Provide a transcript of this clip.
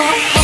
Bye.